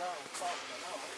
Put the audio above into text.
No, fuck, no.